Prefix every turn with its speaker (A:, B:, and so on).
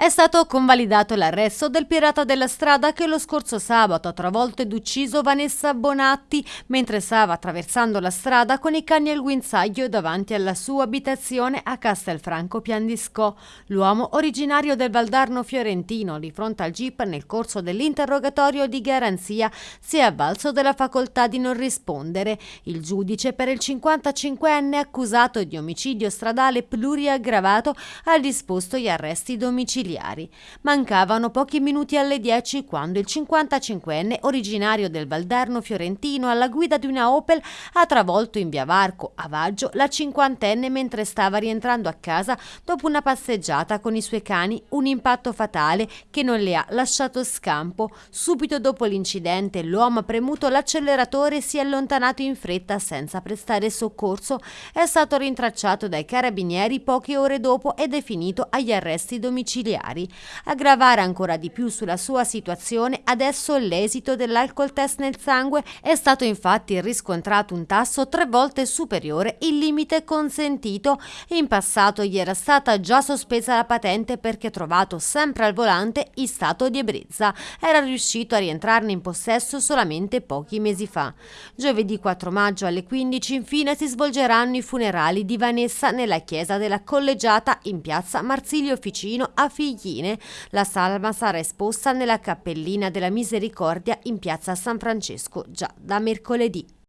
A: È stato convalidato l'arresto del pirata della strada che lo scorso sabato ha travolto ed ucciso Vanessa Bonatti mentre stava attraversando la strada con i cani al guinzaglio davanti alla sua abitazione a Castelfranco Piandisco. L'uomo, originario del Valdarno fiorentino, di fronte al GIP nel corso dell'interrogatorio di garanzia, si è avvalso della facoltà di non rispondere. Il giudice per il 55enne accusato di omicidio stradale pluriaggravato ha disposto gli arresti domiciliari familiari. Mancavano pochi minuti alle 10 quando il 55enne, originario del Valderno fiorentino, alla guida di una Opel, ha travolto in via Varco, a Vaggio, la cinquantenne mentre stava rientrando a casa dopo una passeggiata con i suoi cani, un impatto fatale che non le ha lasciato scampo. Subito dopo l'incidente l'uomo ha premuto l'acceleratore e si è allontanato in fretta senza prestare soccorso. È stato rintracciato dai carabinieri poche ore dopo ed è finito agli arresti domiciliari familiari. A gravare ancora di più sulla sua situazione, adesso l'esito dell'alcol test nel sangue è stato infatti riscontrato un tasso tre volte superiore il limite consentito. In passato gli era stata già sospesa la patente perché trovato sempre al volante in stato di ebbrezza. Era riuscito a rientrarne in possesso solamente pochi mesi fa. Giovedì 4 maggio alle 15 infine si svolgeranno i funerali di Vanessa nella chiesa della collegiata in piazza Marsilio Ficino a Figli Figline. La salma sarà esposta nella cappellina della Misericordia in piazza San Francesco già da mercoledì.